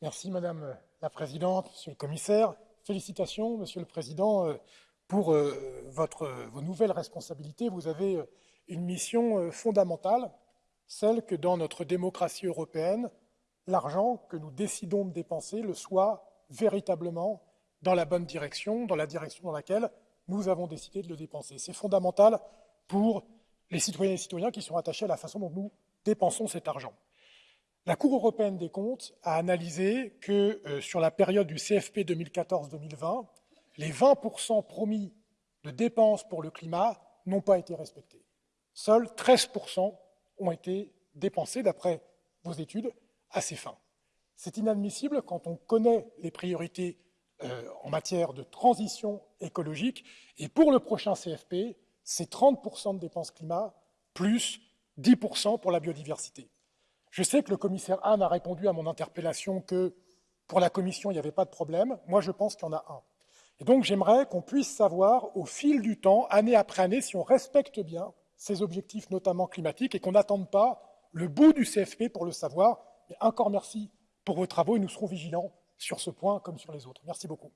Merci Madame la Présidente, Monsieur le Commissaire. Félicitations, Monsieur le Président, euh, pour euh, vos nouvelles responsabilités. Vous avez euh, une mission fondamentale, celle que dans notre démocratie européenne, l'argent que nous décidons de dépenser le soit véritablement dans la bonne direction, dans la direction dans laquelle nous avons décidé de le dépenser. C'est fondamental pour les citoyennes et les citoyens qui sont attachés à la façon dont nous dépensons cet argent. La Cour européenne des comptes a analysé que euh, sur la période du CFP 2014-2020, les 20% promis de dépenses pour le climat n'ont pas été respectés. Seuls 13% ont été dépensés, d'après vos études, à ces fins. C'est inadmissible quand on connaît les priorités euh, en matière de transition écologique. Et pour le prochain CFP, c'est 30% de dépenses climat plus 10% pour la biodiversité. Je sais que le commissaire Hahn a répondu à mon interpellation que pour la Commission, il n'y avait pas de problème. Moi, je pense qu'il y en a un. Et donc, j'aimerais qu'on puisse savoir, au fil du temps, année après année, si on respecte bien ces objectifs, notamment climatiques, et qu'on n'attende pas le bout du CFP pour le savoir. Et encore merci pour vos travaux et nous serons vigilants sur ce point comme sur les autres. Merci beaucoup.